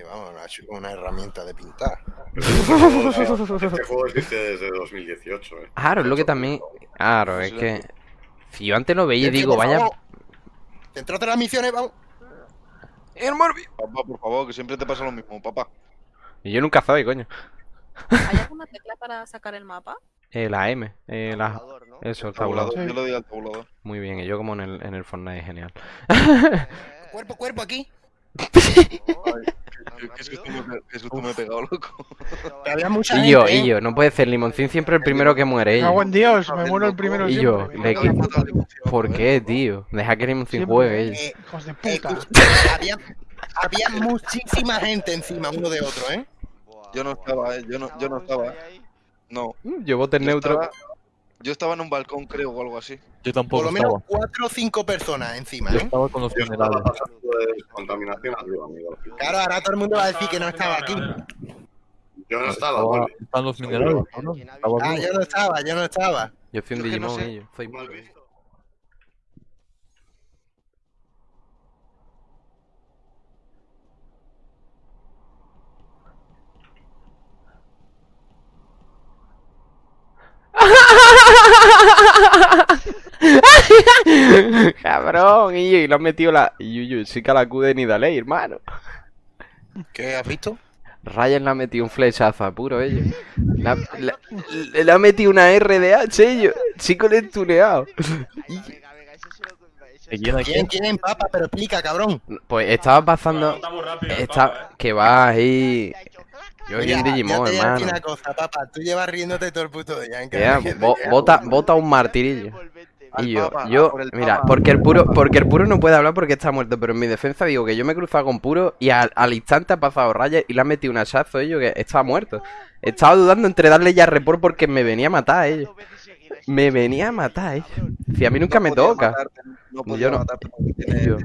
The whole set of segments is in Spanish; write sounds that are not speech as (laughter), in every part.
Y vamos, una, una herramienta de pintar. Este juego existe desde 2018, eh. Claro, es lo que también. Claro, es que. Si yo antes lo veía y digo, vaya. favor. Centrate en las misiones, vamos. El Morbi. Papá, por favor, que siempre te pasa lo mismo, papá. Y yo nunca soy, coño. ¿Hay alguna tecla para sacar el mapa? Eh, la M. Eh, la... Tabulador, ¿no? Eso, el Tabulador, tabulador. yo le doy al tabulador. Muy bien, y yo como en el, en el Fortnite, genial. Eh, Cuerpo, cuerpo aquí. Susto me, he pegado, loco. Que había mucha Y yo, gente, y ¿eh? yo, no puede ser, Limoncín siempre el primero que muere. Cago yo. en Dios, me muero el primero yo, siempre. ¿Por qué, tío? Deja que Limoncín Siempre. juegue. ella. Eh, Hijos de puta. escucha, había, había (laughs) muchísima gente encima uno de otro, ¿eh? Yo no estaba, eh, yo no, yo no estaba. No, Yo voto en yo neutro. estaba, yo estaba en un balcón, creo, o algo así. Yo Por tampoco lo menos estaba. cuatro o cinco personas encima, Yo ¿eh? estaba con los Yo estaba minerales. pasando de contaminación arriba, amigo. Claro, ahora todo el mundo va a decir que no estaba aquí. Yo no estaba. Están los minerales, ¿no? ¿Quién ha Estaba Ah, yo no estaba, yo no estaba. Yo soy un no Digimon, sé. y yo. Soy Mal visto. Cabrón, y, y lo han metido la. Y yo, sí que la acude ni dale, hermano. ¿Qué has visto? Ryan le ha metido un flechazo a puro ellos. Le ha, le- le- le ha metido una RDH ellos. Chico le he tuneado. ¿De quién ¿Quién, quién, papa? Pero explica, cabrón. Pues estaba pasando. Está eh. que va ahí. Yo soy un yo Digimon, te hermano. una cosa, papá. Tú llevas riéndote todo el puto día. ¿en qué Ya, bo- bota, bota un martirillo. Al Y yo, Papa, yo, por mira, Papa. porque el puro, porque el puro no puede hablar porque está muerto, pero en mi defensa digo que yo me he cruzado con puro y al, al instante ha pasado Raya y le han metido un hachazo ellos que estaba muerto. Estaba dudando entre darle ya report porque me venía a matar ellos. Me venía a matar ellos. Si a mí nunca No me toca. matarte, no Yo no- matarte yo-.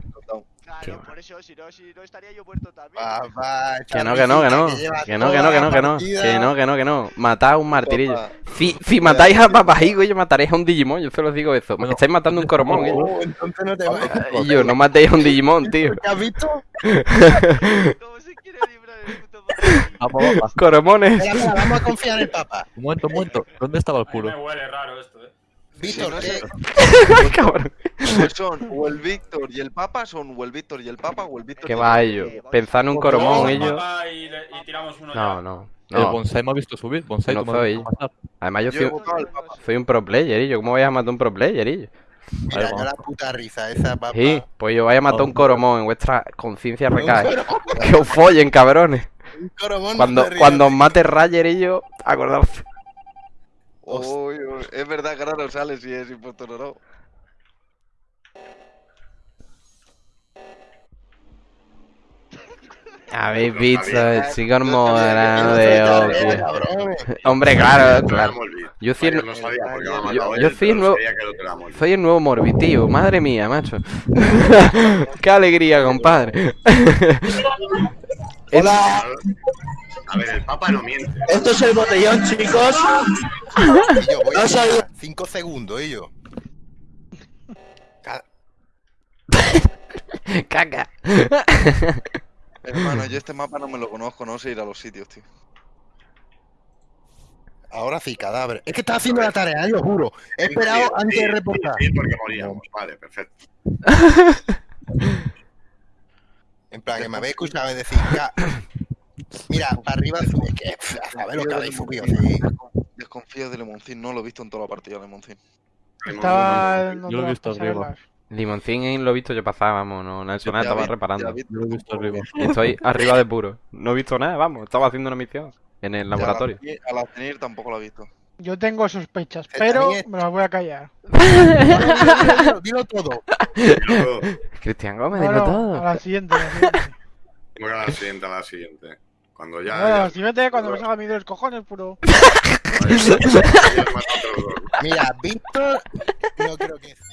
Claro, Qué por eso, si no, si no estaría yo muerto también. (laughs) Papá, esta Que no, que no, que no. Que no, que no, que no, que no. Que no, que no, que no. Matad a un martirillo. Si, si matáis a Papajigo, yo mataréis a un Digimon, yo se los digo eso. Bueno. Estáis matando un Coromón, ¿eh? Oh, entonces no te va. Y yo, no matéis a un Digimon, tío. ¿Qué has visto? (laughs) ¿Cómo se quiere librar el puto. Coromones. Vamos a confiar en el papa. Un momento. ¿Dónde estaba el mí me puro? huele raro esto, eh. Víctor, no ¿qué? sé. (laughs) Cabrón. Pues son o el Víctor y el Papa, son o el Víctor y el Papa o el Víctor ¿Qué y el va ellos? Pensad en un Coromón, Vamos, ellos. papá, y, le- y tiramos uno No, ya. no. El No. bonsai me ha visto subir. Bonsai, No tú soy. Además, yo soy, un pro player, y yo. ¿Cómo voy a matar un pro player, y yo? Mira, Vale, ya vamos. la puta risa esa, papá. Sí, pues yo vaya a matar a un. Coromón, en vuestra conciencia recae. coromón, (laughs) Que os follen, cabrones. un coromón Cuando, no cuando os mate Rayer y yo, acordaos. Uy, uy, es verdad que ahora no sale si es impostor o no. Habéis visto el chico No morado se de tarea, Oki. cabrones. Hombre, claro, claro. Yo soy el- yo- yo soy el nuevo-. Soy el nuevo Morbi, tío. Madre mía, macho. (laughs) Qué alegría, compadre. Hola, (laughs) A ver, el Papa no miente. Esto es el botellón, chicos. y yo voy No tirar cinco segundos, y yo. Ca- (laughs) Caca. Hermano, yo este mapa no me lo conozco, no sé ir a los sitios, tío. Ahora sí, cadáver. Es que estaba haciendo la tarea, eh, lo juro. He esperado Sí, antes sí, de reportar. Sí, porque moríamos. Vale, perfecto. (laughs) En plan, que me habéis escuchado decir, "Ca- mira, para arriba, es que, a saber lo que habéis subido, sí. Desconfío de Lemoncín, no lo he visto en toda la partida, Lemoncín. Estaba Yo lo he visto arriba. Limoncín lo he visto yo pasar, vamos. No, Nelson estaba vi- reparando. vi- Yo lo he visto arriba. (laughs) Estoy arriba de puro. No he visto nada, vamos. Estaba haciendo una misión en el laboratorio. A la CENIR tampoco lo he visto. Yo tengo sospechas, pero me las voy a callar. (laughs) Dilo, dilo, dilo todo. (laughs) Cristian Gómez, No, dilo no, todo. a la siguiente. A la siguiente, voy a la siguiente, a la siguiente. Cuando ya. No, ya- siguiente cuando me salga mi de los cojones, puro. (laughs) Mira, Víctor, no creo que sea.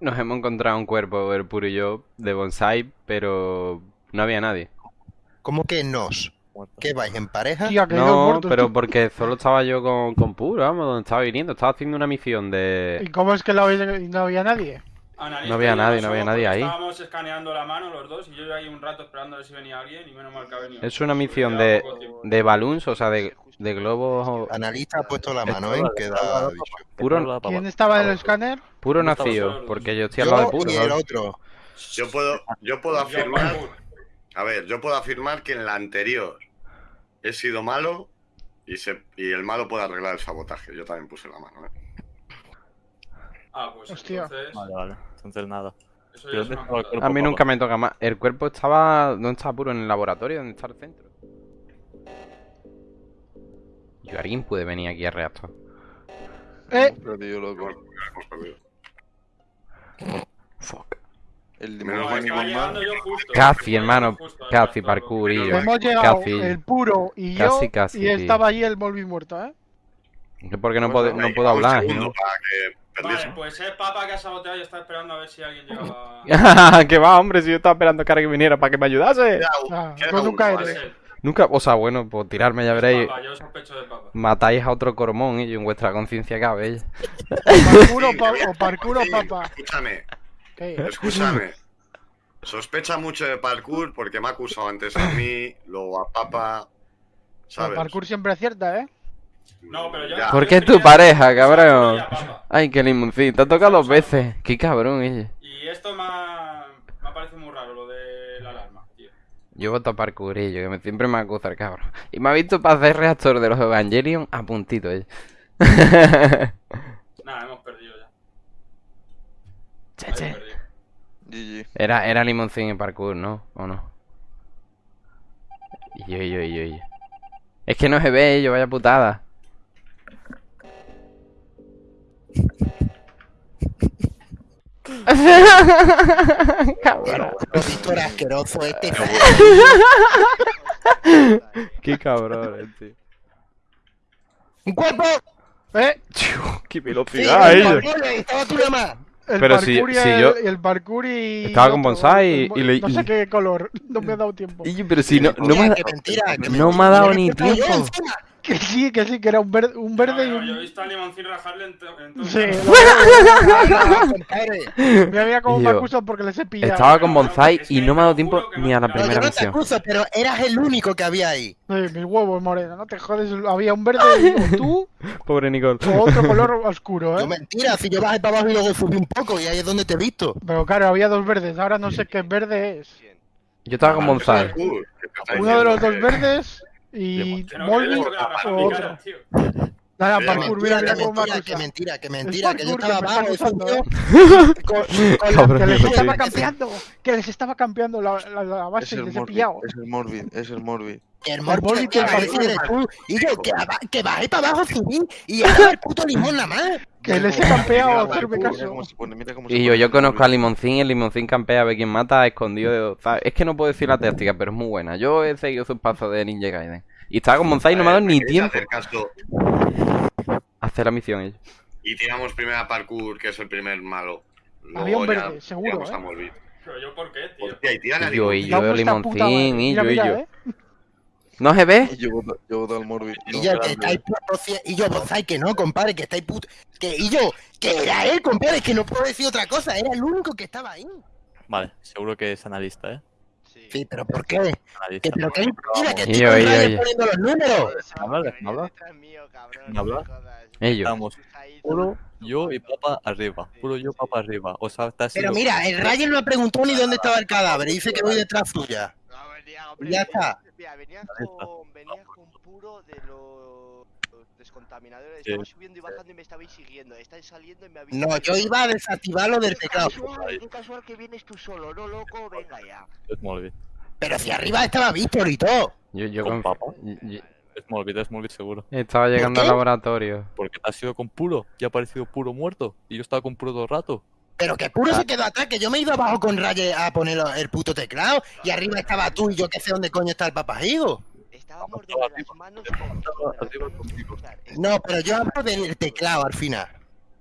Nos hemos encontrado un cuerpo, el puro y yo, de bonsai, pero no había nadie. ¿Cómo que nos? Muerto. ¿Qué vais en pareja? Tía, que No, pero porque solo estaba yo con, con puro, vamos, donde estaba viniendo. Estaba haciendo una misión ¿Y de. cómo es que la y no había nadie? Analista No había y nadie, no había nadie ahí. Estábamos escaneando la mano los dos y yo ahí un rato esperando a ver si venía alguien y menos mal que ha venido. Es una misión de, de balloons, o sea, de, de globos. Analista ha puesto la mano, ¿eh? Queda dicho. Puro. ¿Quién estaba en el escáner? puro nacido, porque yo estoy al lado de puro. y el otro. Yo puedo, yo puedo afirmar. A ver, yo puedo afirmar que en la anterior he sido malo y, se, y el malo puede arreglar el sabotaje. Yo también puse la mano, ¿eh? Ah, pues Hostia. entonces. Vale, vale. Entonces nada. A mí nunca me toca más. El cuerpo estaba. ¿Dónde estaba puro? En el laboratorio, ¿dónde está el centro? Yo, alguien puede venir aquí a reactor. Eh, Perdido, loco. Hemos perdido. El Menos No, limón mal llegando yo justo. Casi, hermano. justo Casi, yo. hemos llegado Casi. el puro y yo. Casi, casi, y sí. estaba allí el Volvi muerto, ¿eh? Es porque no, puedo, no puedo hablar, ¿no? Vale, pues es Papa que ha saboteado y está esperando a ver si alguien llegaba. (laughs) que va, hombre, si yo estaba esperando que alguien viniera para que me ayudase. Ah, nunca eres. Nunca, o sea, bueno, por tirarme ya veréis. Papa, yo sospecho de Papa. Matáis a otro cormón y en vuestra conciencia cabe. ¿eh? Parkour o, pa- o (laughs) parkour o Sí, papá. Escúchame, ¿Qué? escúchame. (laughs) Sospecha mucho de parkour porque me ha acusado antes a mí, luego a Papa. El ¿Sabes? parkour siempre acierta, ¿eh? No, pero yo. Ya. ¿Por qué es tu pareja, cabrón? Ay, qué limoncín. Te ha tocado dos veces. Qué cabrón, ella. Y esto me ha, me ha parecido muy raro, lo de la alarma, tío. Yo voto a parkourillo, que me, siempre me acusa el cabrón. Y me ha visto para hacer reactor de los Evangelion a puntito, ella. Nada, hemos perdido ya. (laughs) Che, che. GG. Era, era limoncín en parkour, ¿no? ¿O no? Yo, yo, yo, yo. Es que no se ve, yo vaya putada. (laughs) Cabrón. Víctor asqueroso este. (laughs) Qué cabrón, tío. ¡Un cuerpo! ¿Eh? (laughs) Qué Sí, velocidad, el ella. estaba tú nada más. El Pero si- y si el, yo- el parkour y. Estaba con bonsai y- le- No sé qué color, (laughs) no me ha dado tiempo. Y- Pero si no, no me ha mentira, no me ha dado ni tiempo. Que sí, que sí, que era un verde, un verde y No, no, yo he un. visto a Limoncín rajarle en, en todo Sí, el- lo- Ah, compadre. mira, mira cómo Y me (laughs) yo, acusan porque les he pillado. Estaba con No, no, bonsai es y no me ha dado tiempo ni a la me- No, yo primera no te acuso, pero eras el único que había ahí. Sí, mis huevos morenos, no te jodes. Había un verde y tú (laughs) Pobre Nicole. o otro (laughs) color oscuro, No, ¿eh? mentira, si yo bajé para abajo y luego subí un poco y ahí es donde te he visto. Pero claro, había dos verdes, ahora no sé qué verde es. Yo estaba con Ah, bonsai. Uno de los dos verdes y mi otro. Nada, parkour, mira, mira que cómo me mentira, que mentira, que mentira, que yo estaba ¿eh? con, Que les estaba campeando, que les estaba campeando la, la, base y les he Morbid, pillado. es el Morbid, es el Morbid. que el Molly que parkour. y yo, que, bajé para abajo, subí, y (laughs) ahora el puto limón nada más. Que les he campeado, hacerme caso. Y yo, yo conozco Morbid. a Limoncín y el Limoncín campea a ver quién mata escondido. Es que no puedo decir la táctica, pero es muy buena. Yo he seguido sus pasos de Ninja Gaiden. Y estaba con Bonsai y no me ha dado ni ¿Queréis tiempo hacer caso hacer la misión. ella. y tiramos primero a parkour, que es el primer malo. Luego Había un ya verde, seguro, ¿eh? a. Pero yo, ¿por qué, tío? Hostia, y tiran yo, y yo, puta Limoncín, y yo, y yo. ¿eh? ¿No se ve? Y yo voto, yo voto al Morbid. Y yo, que estáis y yo, bonsai, que no, compadre, que estáis puto, que, y yo, que era él, compadre, que no puedo decir otra cosa, era el único que estaba ahí. Vale, seguro que es analista, ¿eh? Sí, pero ¿por qué? Que, pero que mira, que estoy poniendo los números. habla, hablar. Déjame hablar. Ellos. Estamos puro yo y papa arriba. Puro yo, papa arriba. O sea, te has Pero mira, el Ryan no preguntó ni dónde estaba el cadáver, dice que voy detrás suya. Ya está. Mira, venía Ya está. con, venía con puro de los descontaminadores. Sí. Estaba subiendo y bajando y me estabais siguiendo. Estáis saliendo y me habéis. No, yo iba a desactivar lo del Qué teclado. casual, qué casual que vienes tú solo, no loco, venga ya. Es Molbit. Pero si arriba estaba Víctor y todo. Yo, yo ¿Con yo- Es Molbit, es Molbit seguro. Estaba llegando al laboratorio. Porque te has ido con puro y ha aparecido puro muerto. Y yo estaba con puro todo el rato. Pero que puro se quedó atrás, que yo me he ido abajo con Raye a poner el puto teclado. Y arriba estaba tú y yo que sé dónde coño está el papajigo. Estábamos de las manos. Contigo. No, pero yo hablo del teclado al final.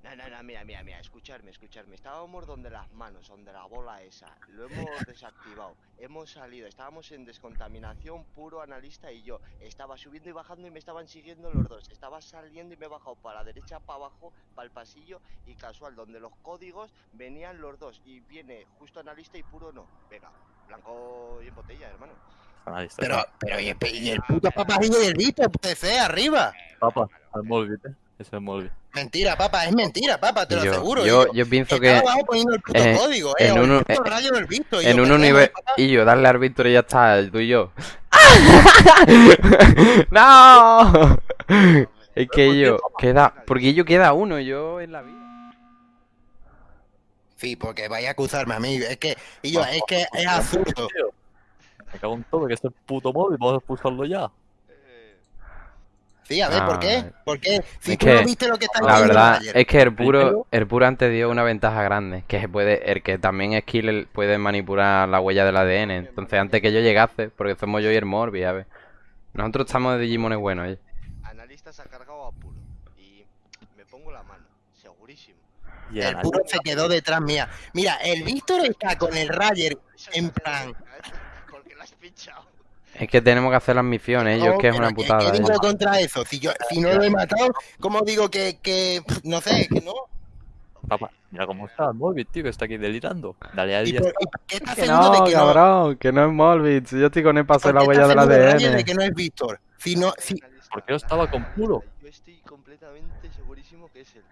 No, no, no, mira, mira, mira, escucharme, escucharme. Estábamos donde las manos, donde la bola esa. Lo hemos (laughs) desactivado. Hemos salido, estábamos en descontaminación, puro analista y yo. Estaba subiendo y bajando y me estaban siguiendo los dos. Estaba saliendo y me he bajado para la derecha, para abajo, para el pasillo y casual, donde los códigos venían los dos. Y viene justo analista y puro no. Venga, blanco y en botella, hermano. Pero, pero, y el, y el puto papajillo y el visto, puede ser, arriba. Papa, al móvil, ¿eh? Eso es móvil. Mentira, papá, es mentira, papá, te lo Yo, aseguro. yo, Yo, yo pienso estaba que abajo poniendo el puto eh, código, eh. en uno- eh, rayo del visto. y en yo, un papá. Y yo, darle al Víctor y ya está, tú y yo. (laughs) (laughs) ¡No! Es que yo, queda... Porque yo queda uno, yo en la vida. Sí, porque vaya a acusarme a mí. Es que, y yo, es que es absurdo. Me cago en todo, que es el puto móvil, vamos a expulsarlo ya. Sí, a ver, ¿por Ah, qué? ¿Por qué? Si es tú que no viste lo que está La verdad ayer. es que el puro, el puro antes dio una ventaja grande, que se puede, el que también es killer puede manipular la huella del ADN. Entonces antes que yo llegase, porque somos yo y el Morbi, a ver. Nosotros estamos de Digimones buenos, ¿eh? Analista se ha cargado a puro. Y me pongo la mano, segurísimo. Y El puro se quedó detrás mía. Mira, el Víctor está con el Rayer en plan. Has pinchado. Es que tenemos que hacer las misiones, ellos No, que es una ¿qué- putada. ¿Qué ¿eh? digo contra eso? Si yo, si no lo he matado, ¿cómo digo que, que no sé, que no? Papá, mira cómo está el móvil, tío, que está aquí delirando. Dale a él ¿Y y ya por, está. por qué estás Que seguro de no, que no? cabrón, que no es Molbit. Si yo estoy con él para hacer la ¿Por qué huella seguro, Rayer, ADN. de que no es Víctor? Si no, si, ¿Por qué no estaba con puro? Yo estoy completamente segurísimo que es él.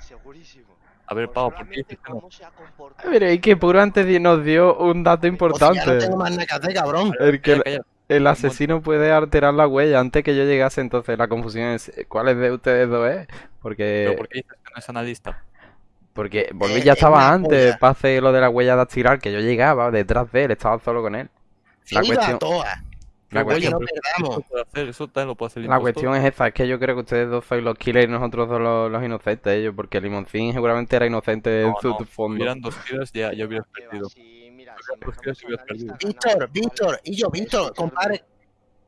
Segurísimo. A ver, Pau, ¿por qué cómo se ha comportado. Pero es que Puro antes nos dio un dato o ya no importante. tengo más nada que hacer, cabrón. El que asesino puede alterar la huella antes que yo llegase, entonces la confusión es ¿cuál es de ustedes dos es? ¿Pero Porque por qué dices que no es analista? porque Volví Eh, ya es estaba antes para hacer lo de la huella dactilar, que yo llegaba detrás de él, estaba solo con él. La a cuestión, todas. La cuestión, no pero perdamos. Eso, puede hacer, eso también lo puede hacer el la impostor. cuestión es esa, es que yo creo que ustedes dos sois los killers y nosotros dos los, los inocentes, ellos, porque Limoncín seguramente era inocente en su no, si fondo. hubieran dos killers ya, ya hubieras perdido. mira, si hubieras. Víctor, Víctor, y yo, Víctor, compadre.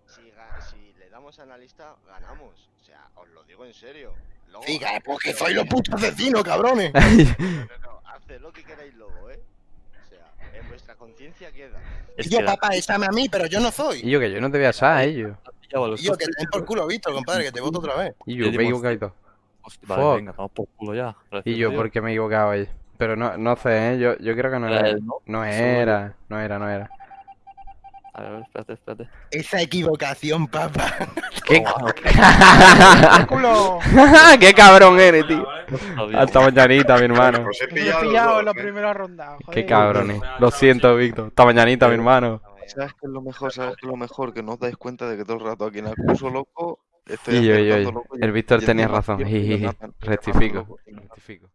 Si, le damos a analista, ganamos. O sea, os lo digo en serio. Luego, Diga, porque soy los putos asesinos, cabrones. No, no, no, (laughs) haced lo que queráis luego, ¿eh? Sea, en vuestra conciencia queda. Es Y yo, que la- papá, échame a mí, pero yo no Y soy. yo que yo no te voy a asar a los Y yo, que te den por culo, Víctor, compadre, que te voto otra vez. Y yo, me he equivocado. Hostia, Vale, Fuck. venga, vamos por culo ya. Y gracias a yo, Dios. porque me he equivocado ahí. Pero no, no sé, ¿eh? yo, yo creo que no Era él, ¿no? No era, no era, no era. A ver, espérate, espérate. Esa equivocación, papá. (laughs) ¿Qué? (laughs) ¡Qué cabrón eres, tío! Hasta mañanita, mi hermano. Os he Me he pillado, los en la ¿eh? primera ronda. Qué joder. cabrones. Lo siento, Víctor. Hasta mañanita, mi hermano. ¿Sabes qué es lo mejor? ¿Sabes qué es lo mejor? Que no os dais cuenta de que todo el rato aquí en acuso loco estoy Y yo, y yo, acertando y- loco y- El Víctor tenía razón. Rectifico. Rectifico.